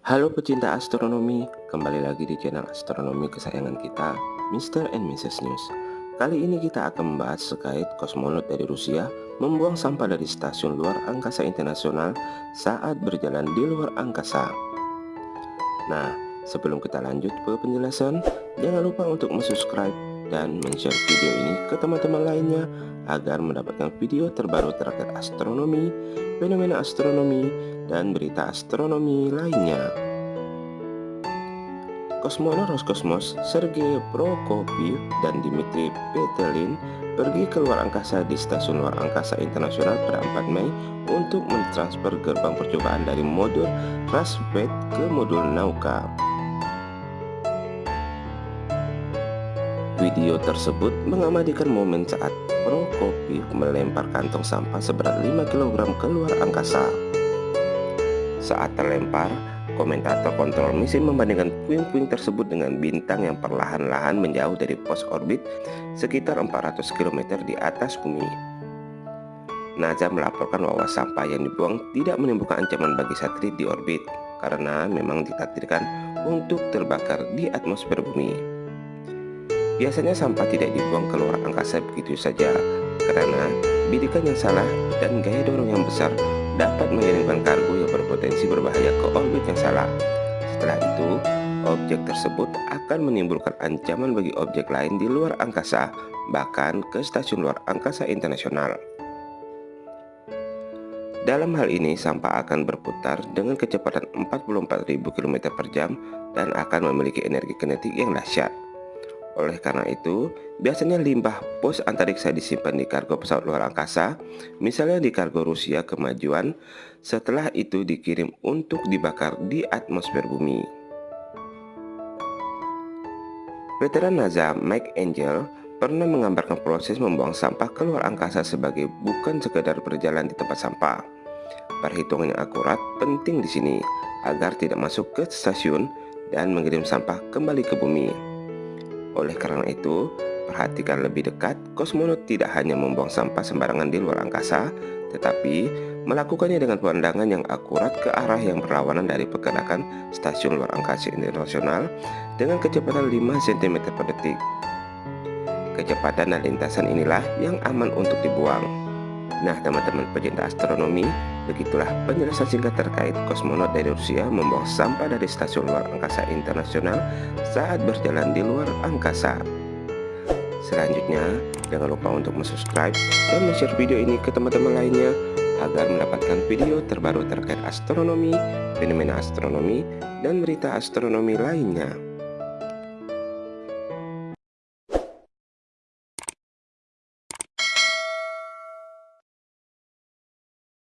Halo pecinta astronomi, kembali lagi di channel astronomi kesayangan kita, Mr. and Mrs. News. Kali ini kita akan membahas terkait kosmonot dari Rusia membuang sampah dari stasiun luar angkasa internasional saat berjalan di luar angkasa. Nah, sebelum kita lanjut ke penjelasan, jangan lupa untuk subscribe dan share video ini ke teman-teman lainnya agar mendapatkan video terbaru terkait astronomi, fenomena astronomi, dan berita astronomi lainnya. Kosmonot Roskosmos Sergei Prokopiev dan Dmitry Petelin pergi ke luar angkasa di Stasiun Luar Angkasa Internasional pada 4 Mei untuk mentransfer gerbang percobaan dari modul Raspet ke modul Nauka. Video tersebut mengamadikan momen saat Prokopiev melempar kantong sampah seberat 5 kg keluar angkasa. Saat terlempar, komentator kontrol misi membandingkan puing-puing tersebut dengan bintang yang perlahan-lahan menjauh dari pos orbit sekitar 400 km di atas bumi. NASA melaporkan bahwa sampah yang dibuang tidak menimbulkan ancaman bagi satelit di orbit karena memang ditakdirkan untuk terbakar di atmosfer bumi. Biasanya sampah tidak dibuang keluar angkasa begitu saja karena bidikan yang salah dan gaya dorong yang besar dapat mengirimkan kargo yang berpotensi berbahaya ke orbit yang salah. Setelah itu, objek tersebut akan menimbulkan ancaman bagi objek lain di luar angkasa, bahkan ke stasiun luar angkasa internasional. Dalam hal ini, sampah akan berputar dengan kecepatan 44.000 km per jam dan akan memiliki energi kinetik yang dahsyat. Oleh karena itu, biasanya limbah pos antariksa disimpan di kargo pesawat luar angkasa, misalnya di kargo Rusia kemajuan, setelah itu dikirim untuk dibakar di atmosfer bumi. Veteran NASA Mike Angel pernah menggambarkan proses membuang sampah keluar angkasa sebagai bukan sekedar berjalan di tempat sampah. Perhitungan yang akurat penting di sini agar tidak masuk ke stasiun dan mengirim sampah kembali ke bumi. Oleh karena itu, perhatikan lebih dekat, kosmonot tidak hanya membuang sampah sembarangan di luar angkasa, tetapi melakukannya dengan pandangan yang akurat ke arah yang berlawanan dari pergerakan stasiun luar angkasa internasional dengan kecepatan 5 cm per detik. Kecepatan dan lintasan inilah yang aman untuk dibuang. Nah teman-teman pecinta astronomi, begitulah penjelasan singkat terkait kosmonot dari Rusia membawa sampah dari stasiun luar angkasa internasional saat berjalan di luar angkasa. Selanjutnya, jangan lupa untuk subscribe dan share video ini ke teman-teman lainnya agar mendapatkan video terbaru terkait astronomi, fenomena astronomi, dan berita astronomi lainnya.